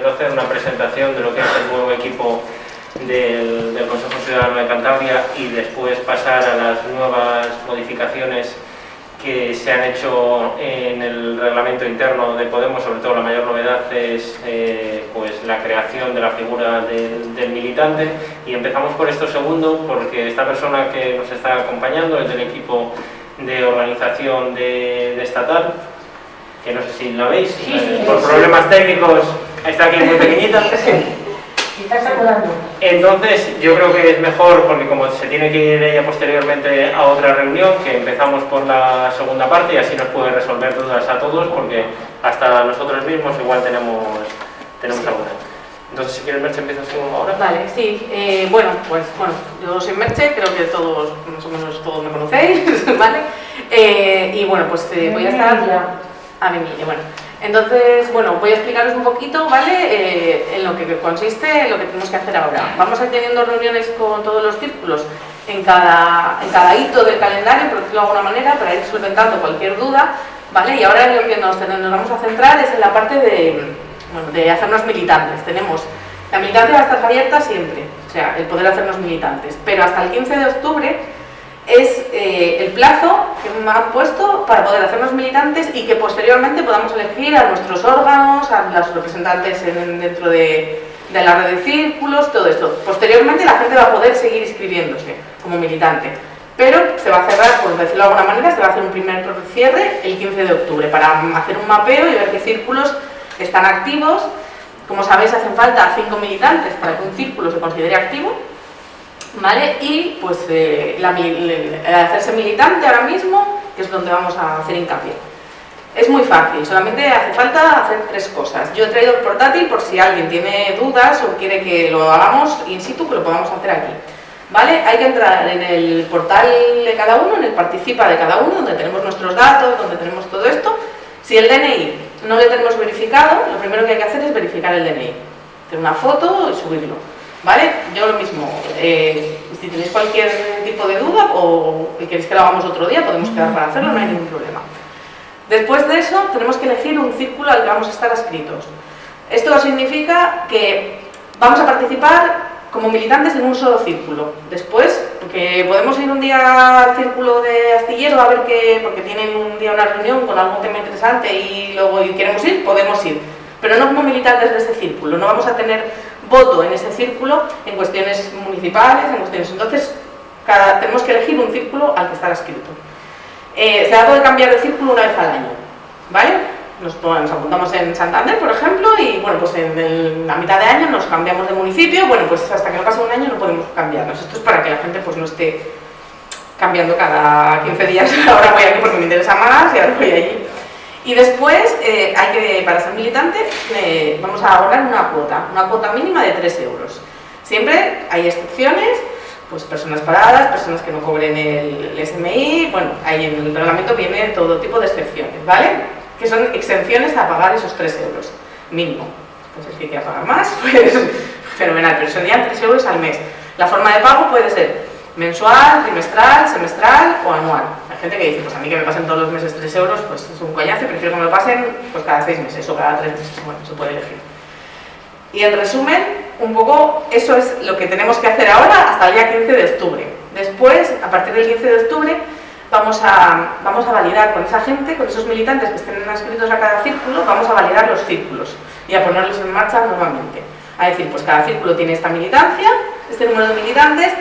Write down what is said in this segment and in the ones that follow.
primero hacer una presentación de lo que es el nuevo equipo del, del Consejo Ciudadano de Cantabria y después pasar a las nuevas modificaciones que se han hecho en el reglamento interno de Podemos, sobre todo la mayor novedad es eh, pues la creación de la figura del, del, militante. Y empezamos por esto segundo porque esta persona que nos está acompañando es del equipo de organización de, de estatal que no sé si la veis, sí, sí, eh, por sí, problemas técnicos está aquí muy pequeñita entonces, yo creo que es mejor, porque como se tiene que ir ella posteriormente a otra reunión, que empezamos por la segunda parte y así nos puede resolver dudas a todos, porque hasta nosotros mismos igual tenemos, tenemos alguna. Entonces, si quieres, Merche, empiezas tú ahora. Vale, sí. Eh, bueno, pues bueno, yo soy Merche, creo que todos, más o menos todos me conocéis, ¿vale? Eh, y bueno, pues eh, voy a estar... A mi bueno. Entonces, bueno, voy a explicaros un poquito, ¿vale? Eh, en lo que consiste lo que tenemos que hacer ahora. Vamos a ir teniendo reuniones con todos los círculos en cada, en cada hito del calendario, por decirlo de alguna manera, para ir solventando cualquier duda, ¿vale? Y ahora lo que nos, nos vamos a centrar es en la parte de, bueno, de hacernos militantes. Tenemos, la militancia va a estar abierta siempre, o sea, el poder hacernos militantes, pero hasta el 15 de octubre es eh, el plazo que me han puesto para poder hacernos militantes y que posteriormente podamos elegir a nuestros órganos, a los representantes en, dentro de, de, la red de círculos, todo esto. Posteriormente la gente va a poder seguir inscribiéndose como militante, pero se va a cerrar, por decirlo de alguna manera, se va a hacer un primer cierre el 15 de octubre para hacer un mapeo y ver qué círculos están activos. Como sabéis, hacen falta cinco militantes para que un círculo se considere activo ¿vale? Y pues eh, la, hacerse militante ahora mismo, que es donde vamos a hacer hincapié. Es muy fácil, solamente hace falta hacer tres cosas. Yo he traído el portátil por si alguien tiene dudas o quiere que lo hagamos in situ, que lo podamos hacer aquí. ¿Vale? Hay que entrar en el portal de cada uno, en el participa de cada uno, donde tenemos nuestros datos, donde tenemos todo esto. Si el DNI no le tenemos verificado, lo primero que hay que hacer es verificar el DNI. Hacer una foto y subirlo. ¿Vale? Yo lo mismo, eh, si tenéis cualquier tipo de duda o queréis que lo hagamos otro día, podemos quedar para hacerlo, no hay ningún problema. Después de eso, tenemos que elegir un círculo al que vamos a estar adscritos. Esto significa que vamos a participar como militantes en un solo círculo. Después, porque podemos ir un día al círculo de astillero a ver qué, porque tienen un día una reunión con algún tema interesante y luego queremos ir, podemos ir. Pero no como militantes de ese círculo, no vamos a tener voto en ese círculo en cuestiones municipales, en cuestiones... Entonces, cada, tenemos que elegir un círculo al que estar escrito. Eh, se va a poder cambiar de círculo una vez al año, ¿vale? Nos, apuntamos en Santander, por ejemplo, y bueno, pues en, la mitad de año nos cambiamos de municipio, bueno, pues hasta que no pase un año no podemos cambiarnos. Esto es para que la gente pues no esté cambiando cada 15 días, ahora voy aquí porque me interesa más y ahora voy allí. Y después, eh, hay que, para ser militante, eh, vamos a abonar una cuota, una cuota mínima de 3 euros. Siempre hay excepciones, pues personas paradas, personas que no cobren el, el SMI, bueno, ahí en el reglamento viene todo tipo de excepciones, ¿vale? Que son exenciones a pagar esos 3 euros, mínimo. Entonces, si quiere pagar más, pues fenomenal, pero serían 3 euros al mes. La forma de pago puede ser mensual, trimestral, semestral o anual. Hay gente que dice, pues a mí que me pasen todos los meses 3 euros, pues es un coñazo prefiero que me lo pasen pues cada 6 meses o cada 3 meses, bueno, se puede elegir. Y en resumen, un poco eso es lo que tenemos que hacer ahora hasta el día 15 de octubre. Después, a partir del 15 de octubre, vamos a, vamos a validar con esa gente, con esos militantes que estén inscritos a cada círculo, vamos a validar los círculos y a ponerlos en marcha nuevamente. A decir, pues cada círculo tiene esta militancia, este número de militantes,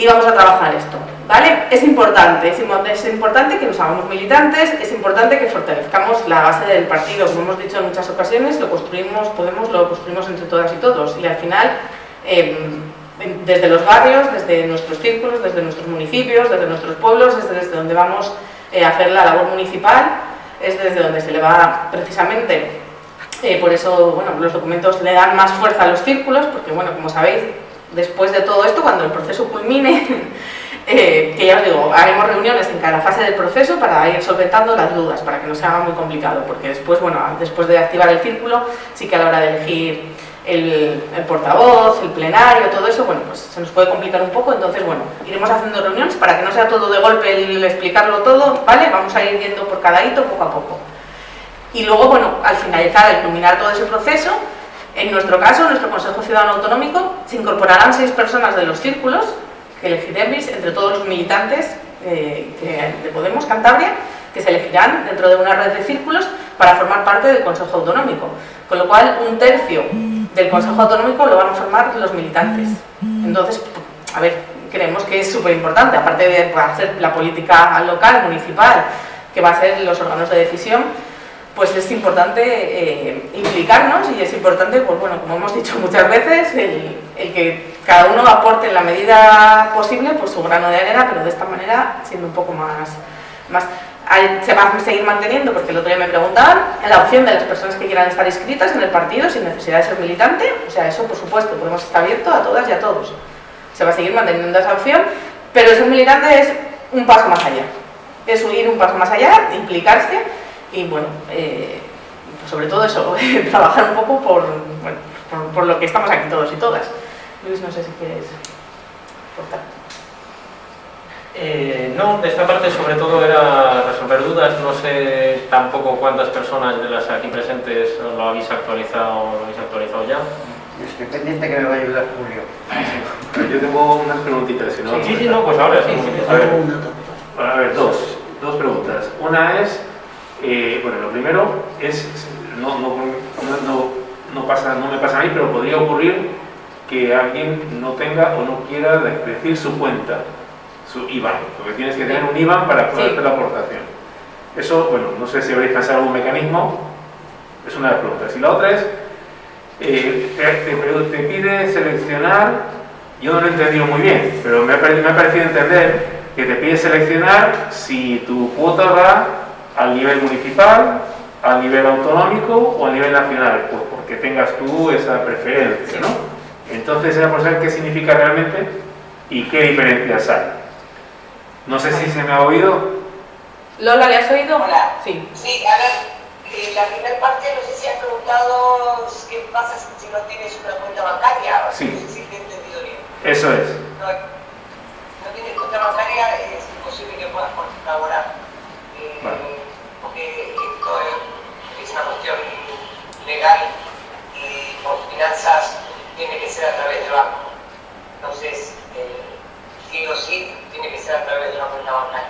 y vamos a trabajar esto, ¿vale? Es importante, es importante que nos hagamos militantes, es importante que fortalezcamos la base del partido, como hemos dicho en muchas ocasiones, lo construimos, podemos, lo construimos entre todas y todos, y al final, em, desde los barrios, desde nuestros círculos, desde nuestros municipios, desde nuestros pueblos, es desde donde vamos eh, a hacer la labor municipal, es desde donde se le va precisamente, eh, por eso, bueno, los documentos le dan más fuerza a los círculos, porque, bueno, como sabéis, después de todo esto, cuando el proceso culmine, eh, que ya os digo, haremos reuniones en cada fase del proceso para ir solventando las dudas, para que no se haga muy complicado, porque después, bueno, después de activar el círculo, sí que a la hora de elegir el, portavoz, el plenario, todo eso, bueno, pues se nos puede complicar un poco, entonces, bueno, iremos haciendo reuniones para que no sea todo de golpe el explicarlo todo, ¿vale? Vamos a ir viendo por cada hito poco a poco. Y luego, bueno, al finalizar, al culminar todo ese proceso, En nuestro caso, en nuestro Consejo Ciudadano Autonómico, se incorporarán seis personas de los círculos que elegiremos entre todos los militantes eh, de Podemos Cantabria, que se elegirán dentro de una red de círculos para formar parte del Consejo Autonómico. Con lo cual, un tercio del Consejo Autonómico lo van a formar los militantes. Entonces, a ver, creemos que es súper importante, aparte de hacer la política local, municipal, que va a ser los órganos de decisión, pues es importante eh, implicarnos y es importante, pues bueno, como hemos dicho muchas veces, el, que cada uno aporte en la medida posible pues su grano de arena, pero de esta manera siendo un poco más... más se va a seguir manteniendo, porque el otro día me preguntaban, la opción de las personas que quieran estar inscritas en el partido sin necesidad de ser militante, o sea, eso por supuesto, podemos estar abierto a todas y a todos. Se va a seguir manteniendo esa opción, pero ser militante es un paso más allá. Es ir un paso más allá, implicarse y bueno, eh, sobre todo eso, trabajar un poco por, por, lo que estamos aquí todos y todas. Luis, no sé si quieres cortar. Eh, no, de esta parte sobre todo era resolver dudas, no sé tampoco cuántas personas de las aquí presentes lo habéis actualizado, lo habéis actualizado ya. Estoy pendiente que me va a ayudar Julio. Yo tengo unas preguntitas, si no... Sí, sí, no, pues ahora sí. a, ver, a ver, dos, dos preguntas. Una es, eh, bueno, lo primero es, no, no, no, no, pasa, no me pasa a mí, pero podría ocurrir que alguien no tenga o no quiera decir su cuenta, su IBAN, porque tienes que tener un IBAN para poder hacer la aportación. Eso, bueno, no sé si habréis pensado algún mecanismo, es una de las preguntas. Y la otra es, eh, te, te, pide seleccionar, yo no lo he entendido muy bien, pero me ha, me ha parecido entender que te pide seleccionar si tu cuota va al nivel municipal, al nivel autonómico o al nivel nacional, pues porque tengas tú esa preferencia, ¿no? Entonces era por saber qué significa realmente y qué diferencias hay. No sé si se me ha oído. Lola, ¿le has oído? Hola. Sí. Sí, a ver, eh, la primera parte no sé si has preguntado qué pasa si no tienes una cuenta bancaria. Sí. No sé si te he entendido bien. Eso es. No, no tienes cuenta bancaria, es imposible que puedas colaborar. Eh, esto es, una cuestión legal y por finanzas tiene que ser a través del banco. Entonces, eh, sí o sí, tiene que ser a través de una cuenta bancaria.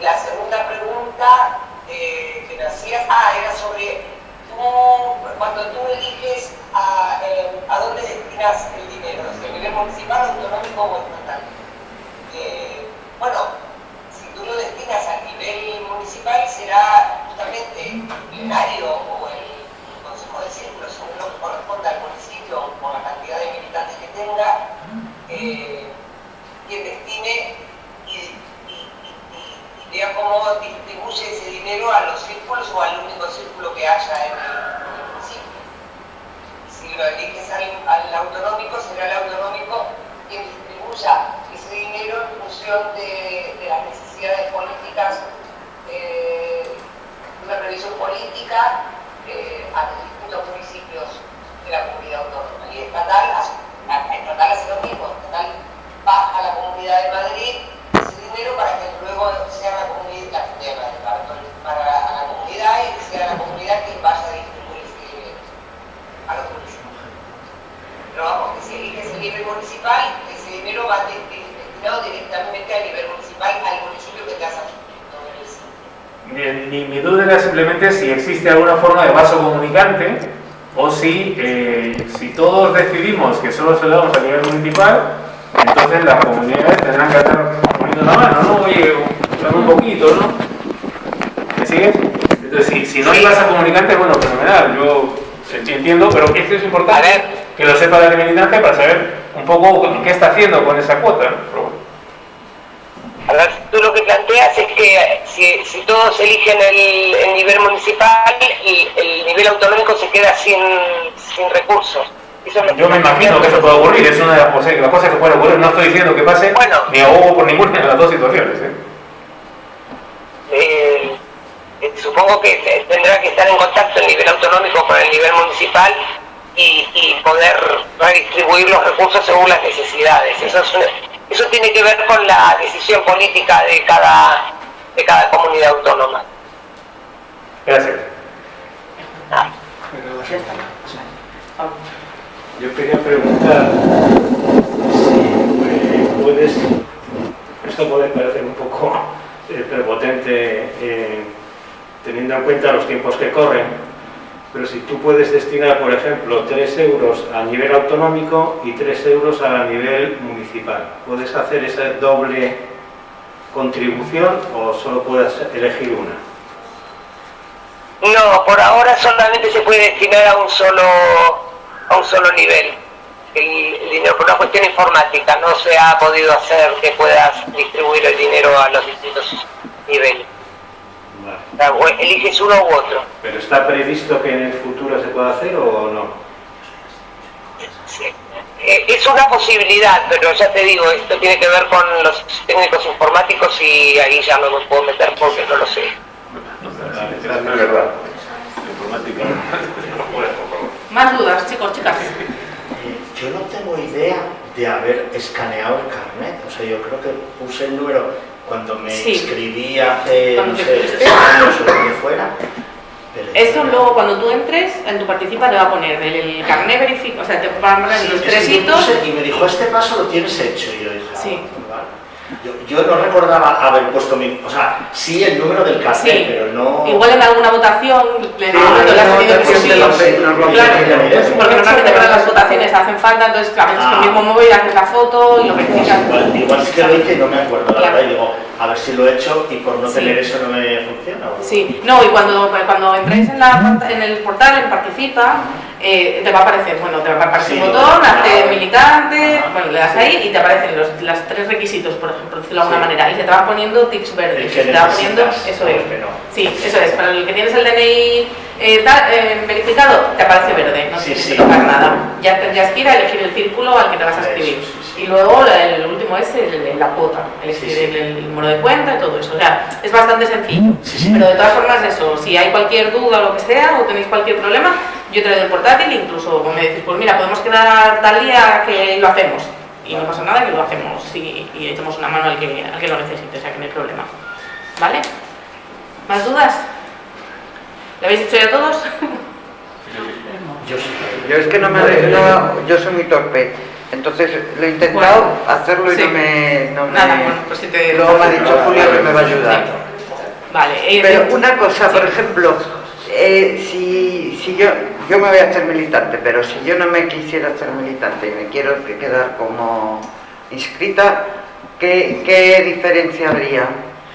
La segunda pregunta eh, que me hacías, ah, era sobre cuando tú eliges a, eh, a dónde destinas el dinero, si a nivel municipal, autonómico o estatal. bueno, tú lo destinas a nivel municipal será justamente el plenario o el consejo de círculo, según lo que corresponda al municipio por la cantidad de militantes que tenga, eh, quien destine y, vea distribuye ese dinero a los círculos o al único círculo que haya en el, municipio. Si lo eliges al, al autonómico, será el autonómico quien distribuya ese dinero en función de, de las necesidades políticas, eh, una previsión política eh, a los distintos municipios de la comunidad autónoma. Y estatal, estatal hace lo mismo, estatal baja a la comunidad de Madrid ese dinero para que luego sea la comunidad, para, para la comunidad y sea la comunidad quien vaya a distribuir ese dinero a los municipios. Pero vamos, que si elige ese nivel municipal, ese dinero va destinado directamente a nivel municipal al municipio Bien, mi, mi, duda era simplemente si existe alguna forma de vaso comunicante o si, eh, si todos decidimos que solo se lo damos a nivel municipal, entonces las comunidades tendrán que estar poniendo la mano, ¿no? Oye, un poquito, ¿no? ¿Me sigues? Entonces, si, si no hay vaso comunicante, bueno, fenomenal, yo entiendo, pero esto es importante que lo sepa la militancia para saber un poco qué está haciendo con esa cuota. A ver, tú lo que planteas es que si, todos eligen el, nivel municipal, el, el, nivel autonómico se queda sin, recursos. Yo me imagino que eso puede ocurrir, es una de las, cosas que pueden ocurrir. No estoy diciendo que pase, ni ahogo por ninguna de las dos situaciones. ¿eh? Eh, eh, supongo que tendrá que estar en contacto el nivel autonómico con el nivel municipal y, y poder redistribuir los recursos según las necesidades. Eso es una, eso tiene que ver con la decisión política de cada, de cada comunidad autónoma. Gracias. Ah. Yo quería preguntar si eh, puedes, esto puede parecer un poco eh, prepotente eh, teniendo en cuenta los tiempos que corren, pero si tú puedes destinar, por ejemplo, 3 euros a nivel autonómico y 3 euros a nivel municipal, ¿puedes hacer esa doble contribución o solo puedes elegir una? No, por ahora solamente se puede destinar a un solo, a un solo nivel. El, el dinero por una cuestión informática no se ha podido hacer que puedas distribuir el dinero a los distintos niveles. Vale. O sea, o eliges uno u otro. ¿Pero está previsto que en el futuro se pueda hacer o no? Sí. Eh, Es una posibilidad, pero ya te digo, esto tiene que ver con los técnicos informáticos y ahí ya no me puedo meter porque no lo sé. Es verdad. La informática no puede, por favor. Más dudas, chicos, chicas. Eh, Yo no tengo idea de haber escaneado el carnet. O sea, yo creo que puse el número cuando me Sí. inscribí hace, Cuando no sé, tres años o lo que fuera. Eso luego cuando tú entres, en tu participa te va a poner el, carnet verificado, o sea, te van a poner Sí, los tres hitos. y me dijo, este paso lo tienes hecho. Y yo dije, ah, Sí. vale. Yo, yo no recordaba haber puesto mi... O sea, sí el número del carnet, Sí. pero no... Igual en alguna votación le Ah, digo que le has no, tenido que sí. Claro, ¿no? porque normalmente para las votaciones hacen falta, entonces a veces con el Ah. mismo móvil haces la foto y lo Pues verificas. igual, igual sí que lo hice y no me acuerdo, la verdad, y digo, a ver si lo he hecho y por no tener eso no me funciona. o- Sí, no, y cuando, cuando entréis en, la, en el portal, en Participa, eh, te va a aparecer, bueno, te va a aparecer un botón, hazte militante, bueno, le das ahí y te aparecen los, los tres requisitos, por ejemplo, decirlo de alguna Sí. manera, y se te van poniendo tics verdes, se te va poniendo, eso es. no. Sí, eso es, para el que tienes el DNI eh, tal, eh, verificado, te aparece verde, no tienes sí. que tocar nada. Ya tendrías que ir a elegir el círculo al que te vas a escribir. Y luego el último es el- la cuota. El, el número de cuenta y todo eso. O sea, es bastante sencillo. Pero de todas formas, eso, si hay cualquier duda o lo que sea, o tenéis cualquier problema, yo traigo el portátil, incluso me decís, pues mira, podemos quedar tal día que lo hacemos. Y no pasa nada, que lo hacemos y, y echamos una mano al que, al que lo necesite, o sea que no hay problema. ¿Vale? ¿Más dudas? ¿Lo habéis hecho ya todos? Yo. Yo es que no me... no- yo soy muy torpe. Entonces lo he intentado Bueno, hacerlo y sí. no me... No me Nada, bueno, pues si te... Luego me ha dicho Julio que me va a ayudar. Sí. Vale. eh, Pero una cosa, por ejemplo, eh, si, si yo, yo me voy a hacer militante, pero si yo no me quisiera hacer militante y me quiero que- quedar como inscrita, ¿qué, qué diferencia habría?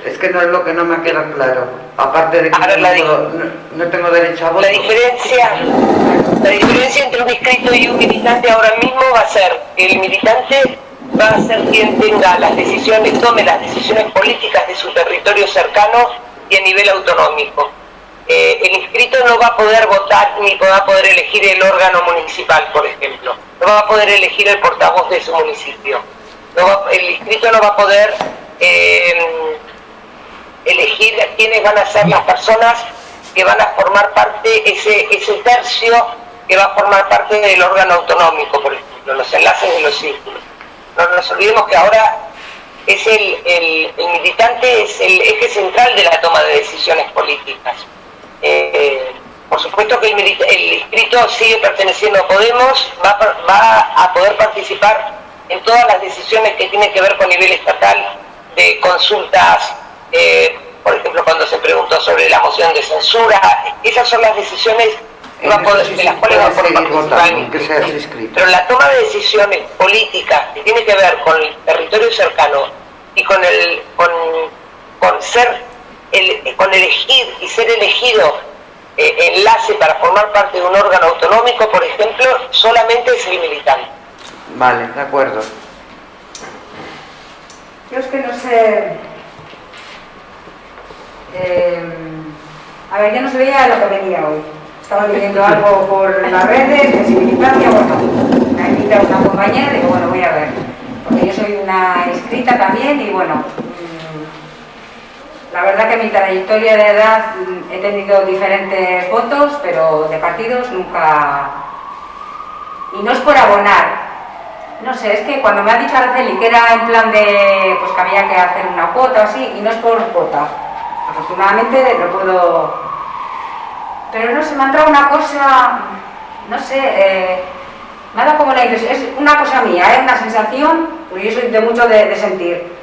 Es que no es lo que no me queda claro. Aparte de que ver, no, puedo- no- no tengo derecho a voto. La diferencia, la diferencia entre un inscrito y un militante ahora mismo va a ser que el militante va a ser quien tenga las decisiones, tome las decisiones políticas de su territorio cercano y a nivel autonómico. Eh, el inscrito no va a poder votar ni va a poder elegir el órgano municipal, por ejemplo. No va a poder elegir el portavoz de su municipio. El inscrito no va a poder eh, elegir quiénes van a ser las personas que van a formar parte, ese, tercio que va a formar parte del órgano autonómico, por ejemplo, los enlaces de los círculos. No nos olvidemos que ahora es el militante es el eje central de la toma de decisiones políticas. Eh, por supuesto que el, el inscrito sigue perteneciendo a Podemos, va, va a poder participar en todas las decisiones que tienen que ver con nivel estatal, de consultas, eh, por ejemplo, cuando se preguntó sobre la moción de censura, esas son las decisiones que va poder- de las cuales va a poder participar votando. Pero la toma de decisiones políticas que tiene que ver con el territorio cercano y con el con, con ser el, con elegir y ser elegido eh, enlace para formar parte de un órgano autonómico, por ejemplo, solamente es el militante. Vale, de acuerdo. Yo es que no sé. eh, a ver, yo no sabía lo que venía hoy. Estaba leyendo algo por las redes, de militancia, bueno, me ha invitado una compañera y digo, bueno, voy a ver. Porque yo soy una inscrita también y bueno, la verdad que en mi trayectoria de edad mm, he tenido diferentes votos, pero de partidos nunca. Y no es por abonar, no sé, es que cuando me ha dicho Araceli que era en plan de, pues que había que hacer una cuota o así, y no es por cuota. Afortunadamente lo puedo... Pero no sé, me ha entrado una cosa, no sé, eh, me ha dado como la impresión, es una cosa mía, es una sensación, porque yo soy de mucho de sentir.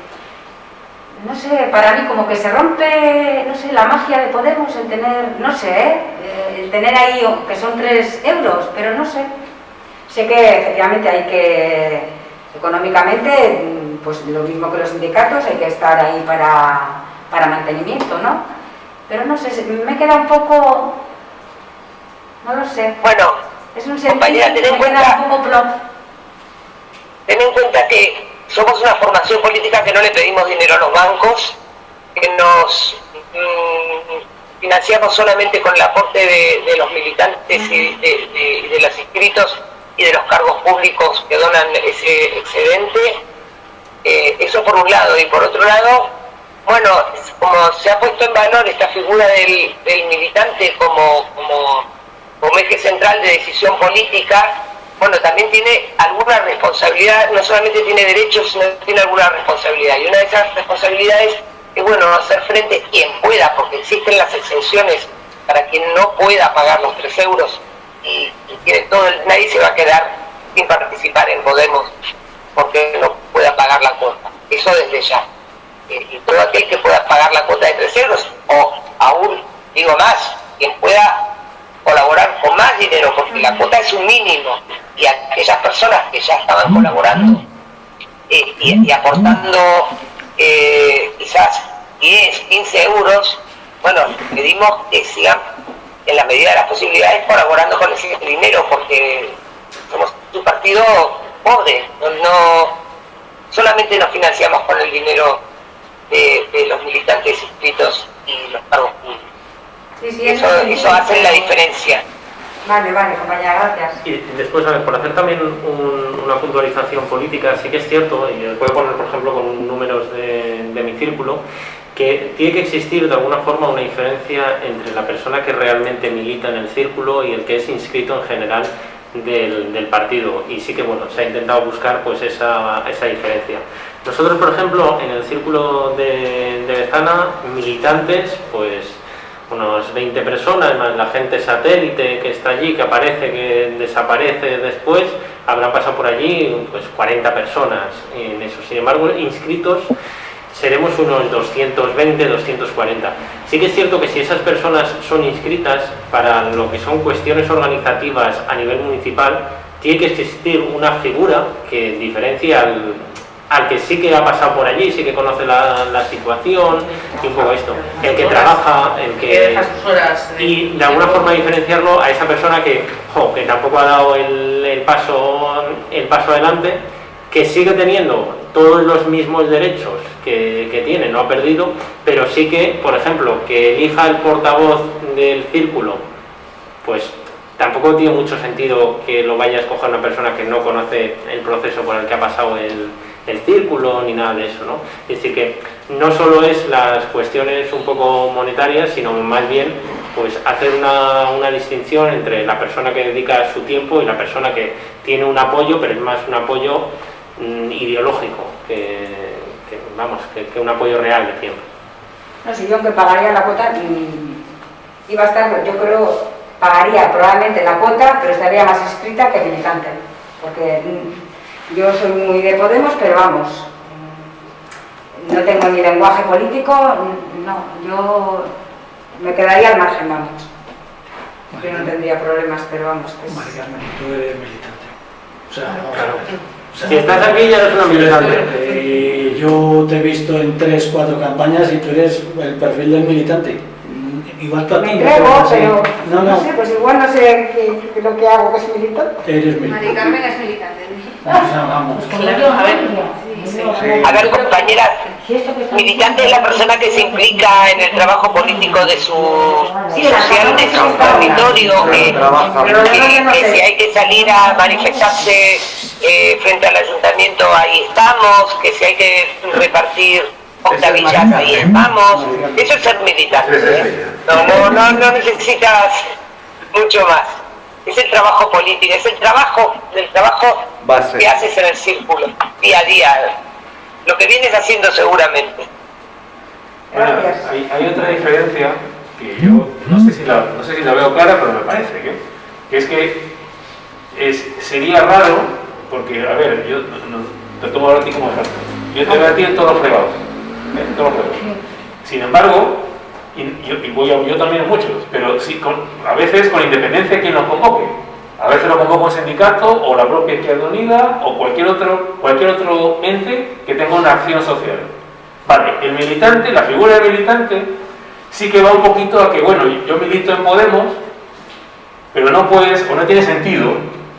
No sé, para mí como que se rompe, no sé, la magia de Podemos, el tener, no sé, ¿eh? Eh, el tener ahí, que son 3 euros, pero no sé. Sé que efectivamente hay que, económicamente, mm, pues lo mismo que los sindicatos, hay que estar ahí para, para mantenimiento, ¿no? Pero no sé, me queda un poco, no lo sé, Bueno, es un Compañera, sentimiento ten que en queda cuenta- un poco plop. ten en cuenta que somos una formación política que no le pedimos dinero a los bancos, que nos mm, financiamos solamente con el aporte de, de los militantes y de, de- de los inscritos y de los cargos públicos que donan ese excedente. Eh, eso por un lado. Y por otro lado, bueno, como se ha puesto en valor esta figura del, del militante como, como, como eje central de decisión política, bueno, también tiene alguna responsabilidad, no solamente tiene derechos, sino tiene alguna responsabilidad. Y una de esas responsabilidades es, bueno, hacer frente quien pueda, porque existen las exenciones para quien no pueda pagar los 3 euros y, y tiene todo, el- nadie se va a quedar sin participar en Podemos porque no pueda pagar la cuota. Eso desde ya. Eh, y todo aquel que pueda pagar la cuota de 3 euros, o aún, digo más, quien pueda colaborar con más dinero, porque la cuota es un mínimo, y aquellas personas que ya estaban colaborando eh, y, y aportando eh, quizás 10, 15 euros, bueno, pedimos que sigan en la medida de las posibilidades colaborando con ese dinero, porque somos un partido pobre, no, no- solamente nos financiamos con el dinero de, de los militantes inscritos y los cargos públicos. Sí, sí, Eso, sí. eso hace la diferencia. Vale, vale, compañera, gracias. Y después, a ver, por hacer también un- una puntualización política, sí que es cierto, y os voy a poner, por ejemplo, con números de, de mi círculo, que tiene que existir de alguna forma una diferencia entre la persona que realmente milita en el círculo y el que es inscrito en general del, del partido. Y sí que, bueno, se ha intentado buscar pues esa, esa diferencia. Nosotros, por ejemplo, en el círculo de, de Bezana, militantes, pues unos 20 personas, más la gente satélite que está allí, que aparece, que desaparece después, habrán pasado por allí pues 40 personas en eso. Sin embargo, inscritos seremos unos 220, 240. Sí que es cierto que si esas personas son inscritas para lo que son cuestiones organizativas a nivel municipal, tiene que existir una figura que diferencia al, al que sí que ha pasado por allí, sí que conoce la, la situación y un poco esto. El que trabaja, el Que que... deja sus horas. de- Y de alguna forma diferenciarlo a esa persona que, jo, que tampoco ha dado el, el paso, el paso adelante, que sigue teniendo todos los mismos derechos que, que tiene, no ha perdido, pero sí que, por ejemplo, que elija el portavoz del círculo, pues tampoco tiene mucho sentido que lo vaya a escoger una persona que no conoce el proceso por el que ha pasado el, el círculo ni nada de eso, ¿no? Es decir, que no solo es las cuestiones un poco monetarias, sino más bien pues hacer una, una distinción entre la persona que dedica su tiempo y la persona que tiene un apoyo, pero es más un apoyo mm, ideológico que, que, vamos, que, que un apoyo real de tiempo. No sé, yo aunque pagaría la cuota, mm, iba a estar, yo creo, pagaría probablemente la cuota, pero estaría más escrita que militante. Porque mm, yo soy muy de Podemos, pero vamos, no tengo ni lenguaje político, no, yo me quedaría al margen, vamos. Yo no tendría problemas, pero vamos, que es... Mari Carmen, tú eres militante. O sea, o sea, Si estás aquí ya eres una militante. eh, yo te he visto en tres, cuatro campañas y tú eres el perfil del militante. Mm, Igual tú a ti Me no entrego, pero No, no no, sé, pues igual no sé qué- qué- lo que hago que es militante. eres militante. Carmen es militante. Vamos. Claro, a ver, sí, sí. A ver, compañeras, militante es la persona que se implica en el trabajo político de su social, de su territorio, que, si hay que salir a manifestarse eh, frente al ayuntamiento, ahí estamos, que si hay que repartir octavillas, ahí estamos. Eso es ser militante. ¿eh? No, no, no, no necesitas mucho más. Es el trabajo político, es el trabajo, el trabajo Base. que haces en el círculo, día a día. Lo que vienes haciendo seguramente. Bueno, hay, hay otra diferencia que yo no sé, si la, no sé si la veo clara, pero me parece que, que es que es, sería raro, porque, a ver, yo te tomo a ti como ejemplo. Yo te veo a ti en todos los fregados. ¿eh? todos los fregados. Sin embargo, y, yo también muchos, pero a veces con independencia de quien lo convoque. A veces lo convoca un sindicato o la propia Izquierda Unida o cualquier otro, cualquier otro ente que tenga una acción social. Vale, el militante, la figura del militante, sí que va un poquito a que, bueno, yo milito en Podemos, pero no puedes, o no tiene sentido,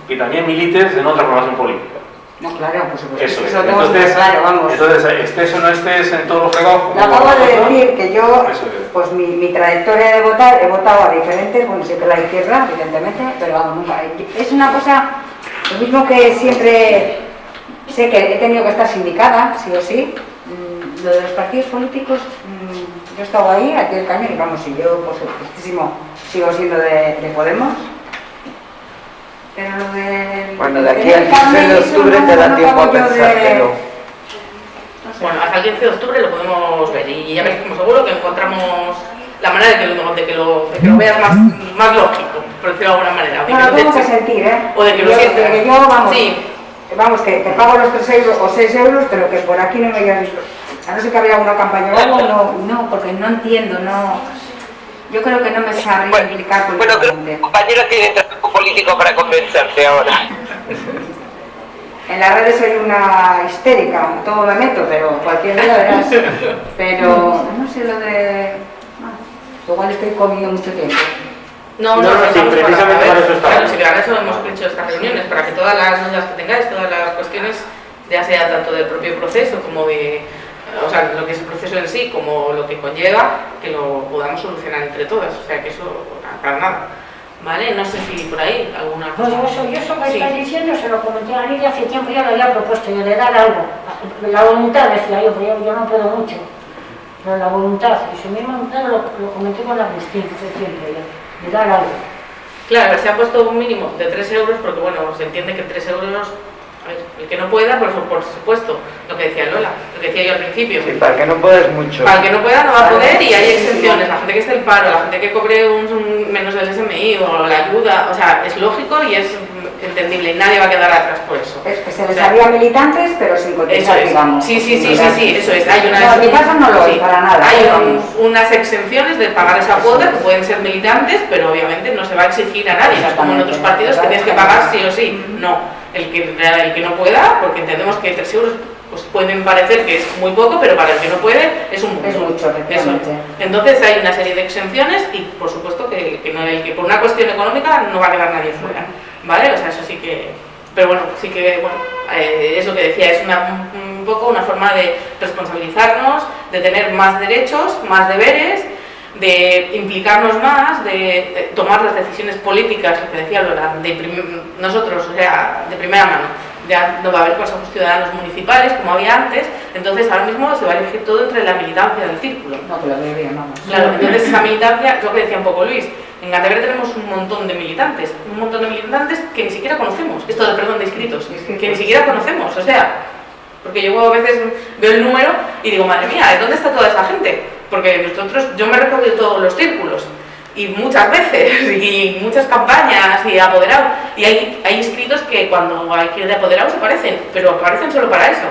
que también milites en otra formación política. No, claro, por supuesto. Eso es. Eso Entonces, claro, vamos. entonces, estés o no estés en todos los fregados. Le acabo de decir que yo, es. pues mi, mi trayectoria de votar, he votado a diferentes, bueno, siempre la izquierda, evidentemente, pero vamos, nunca. Es una cosa, lo mismo que siempre sé que he tenido que estar sindicada, sí o sí. Mm, Lo de los partidos políticos, mm, yo he estado ahí, aquí el cañón, y vamos, y yo, por supuestísimo, sigo siendo de, de Podemos. Pero lo de... Bueno, de aquí al 15 de octubre te da tiempo a pensártelo. Bueno, hasta el 15 de octubre lo podemos ver y ya como seguro que encontramos la manera de que lo, de que lo, de que lo veas más, más lógico, por decirlo de alguna manera. o de No, que lo tengo te que eches- sentir, ¿eh? o de que lo Yo- sientas. que yo, vamos, Sí. vamos, que, que pago los 3 euros o 6 euros, pero que por aquí no me hayas visto. A no ser que había una campaña o algo, no, no, porque no entiendo, no... Yo creo que no me sabría Bueno, explicar Bueno, creo que compañero tiene trabajo político para convencerte ahora. En las redes soy una histérica, todo me meto, pero cualquier día verás. Pero no sé lo de... ah, Igual estoy comiendo mucho tiempo. No, No, no, no, sí, precisamente para eso estamos. Claro, sí, para eso hemos hecho estas reuniones, para que todas las dudas que tengáis, todas las cuestiones, ya sea tanto del propio proceso como de, o sea, lo que es el proceso en sí, como lo que conlleva, que lo podamos solucionar entre todas. O sea, que eso, para nada. ¿Vale? No sé si por ahí alguna cosa. yo eso, yo eso que Sí. estás diciendo se lo comenté a Lidia hace tiempo, ya lo había propuesto, yo de dar algo. La voluntad, decía yo, pero yo, yo no puedo mucho. Pero la voluntad, y si mismo lo, lo comenté con Agustín hace tiempo ya, de dar algo. Claro, se ha puesto un mínimo de 3 euros porque, bueno, se entiende que 3 euros, el que no pueda, por, su- por supuesto, lo que decía Lola, lo que decía yo al principio. Sí, para que no puedes mucho. Para el que no pueda no va a poder y hay exenciones. La gente que esté en paro, la gente que cobre un, un menos del SMI o la ayuda, o sea, es lógico y es entendible y nadie va a quedar atrás por eso. Es que se les O sea, había militantes, pero sin cotizar, es. digamos. Sí, sí, sí, sí, sí, eso es. Hay unas, No, mi caso no lo hay sí. para nada. Hay un- unas exenciones de pagar esa cuota que pueden ser militantes, pero obviamente no se va a exigir a nadie. No es como en otros partidos que tienes que pagar sí o sí. No. El que, el que no pueda, porque entendemos que 3 euros pues pueden parecer que es muy poco, pero para el que no puede es un. Es mucho, Eso es. Entonces hay una serie de exenciones y por supuesto que, que no, el que por una cuestión económica no va a quedar nadie fuera, ¿vale? O sea, eso sí que... Pero bueno, sí que, bueno, eh, es lo que decía, es una, un poco una forma de responsabilizarnos, de tener más derechos, más deberes, de implicarnos más, de, de tomar las decisiones políticas, lo que decía Lola, de prim- nosotros, o sea, de primera mano. Ya no va a haber consejos ciudadanos municipales como había antes, entonces ahora mismo se va a elegir todo entre la militancia del círculo. No, veo bien, vamos. Claro, entonces esa militancia, lo que decía un poco Luis, en Cantabria tenemos un montón de militantes, un montón de militantes que ni siquiera conocemos, esto de perdón de inscritos, que ni siquiera conocemos, o sea, porque yo a veces veo el número y digo, madre mía, ¿de dónde está toda esa gente? Porque nosotros, yo me he recorrido todos los círculos y muchas veces y muchas campañas y apoderado y hay, hay inscritos que cuando hay que ir de apoderados aparecen, pero aparecen solo para eso.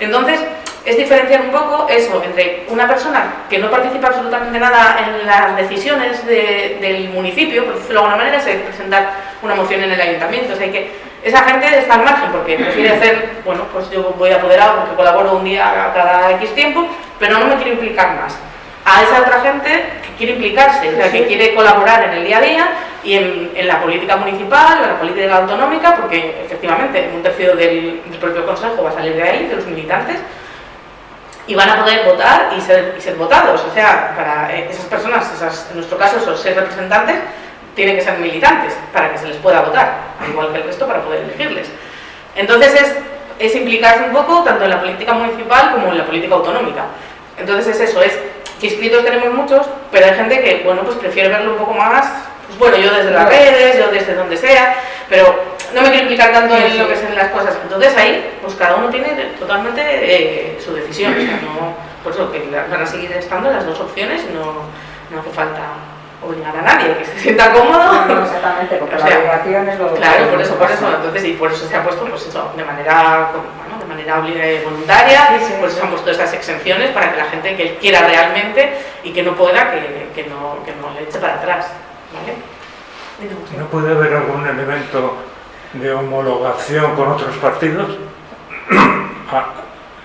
Entonces, es diferenciar un poco eso entre una persona que no participa absolutamente nada en las decisiones de- del municipio, por decirlo de alguna manera, es presentar una moción en el ayuntamiento. O sea, que esa gente está al margen porque prefiere hacer, bueno, pues yo voy apoderado porque colaboro un día cada X tiempo, pero no me quiero implicar más. A esa otra gente que quiere implicarse, o sea, que quiere colaborar en el día a día y en, en la política municipal en la política autonómica, porque efectivamente un tercio del, del propio consejo va a salir de ahí, de los militantes, y van a poder votar y ser, y ser votados. O sea, para eh, esas personas, esas, en nuestro caso esos seis representantes, tienen que ser militantes para que se les pueda votar, al igual que el resto para poder elegirles. Entonces es, es implicarse un poco tanto en la política municipal como en la política autonómica. Entonces es eso, es que inscritos tenemos muchos, pero hay gente que, bueno, pues prefiere verlo un poco más, pues bueno, yo desde las redes, yo desde donde sea, pero no me quiero implicar tanto en lo que son las cosas. Entonces ahí, pues cada uno tiene totalmente eh, su decisión. O sea, no, por eso que van a seguir estando las dos opciones y no, no hace falta obligar a nadie, que se sienta cómodo. No, exactamente, porque O la sea, obligación es lo Claro, por eso, por eso, entonces, y por eso se ha puesto, pues eso, de manera, bueno, de manera obli- voluntaria, Sí, sí, por eso se han puesto estas exenciones para que la gente que quiera realmente y que no pueda, que, que no, que no le eche para atrás, ¿vale? ¿No puede haber algún elemento de homologación con otros partidos? Ah,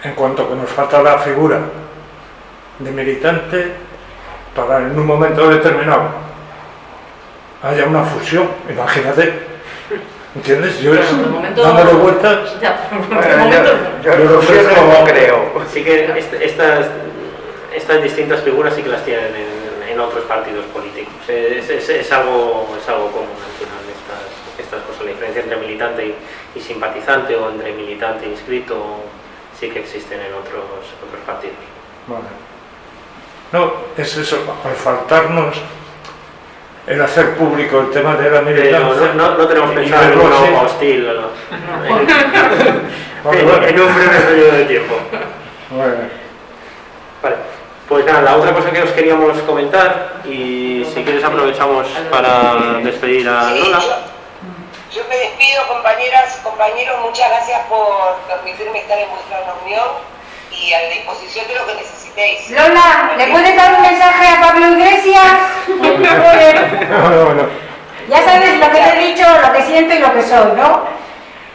en cuanto que nos falta la figura de militante para en un momento determinado haya una fusión, imagínate. ¿Entiendes? Yo momento- dándole vueltas. Ya, por el Bueno, momento, yo, yo Yo fusiones no creo. Sí que est- estas, estas distintas figuras sí que las tienen en, en otros partidos políticos. Es, es- es algo, es algo común al final estas, estas cosas. La diferencia entre militante y, y simpatizante o entre militante e inscrito sí que existen en otros, otros partidos. Vale. No, es eso, al faltarnos el hacer público el tema de la militancia. no, no, no tenemos pensado en así. hostil ¿no? Vale, en, vale. en un breve periodo de tiempo. Vale. Vale. Pues nada, la otra cosa que os queríamos comentar y si quieres aprovechamos para despedir a Lola. yo, yo me despido, compañeras, compañeros, muchas gracias por permitirme estar en vuestra reunión y a disposición de lo que necesitéis. Lola, ¿le puedes dar un mensaje a Pablo Iglesias? No, no, no. Ya sabes lo que te he dicho, lo que siento y lo que soy, ¿no?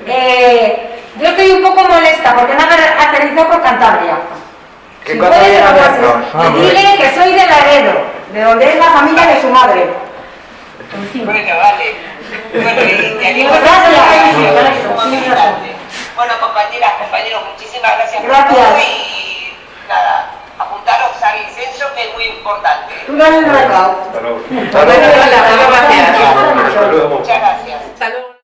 Eh, yo estoy un poco molesta porque me han aterrizado por Cantabria. ¿Qué Si puedes? Ah, Y dile que soy de Laredo, de donde es la familia de su madre. Bueno, vale. Bueno, y te animo Gracias. Bueno, compañeras, compañeros, muchísimas gracias, por todo y nada, apuntaros al censo que es muy importante. Muchas gracias. Muchas gracias.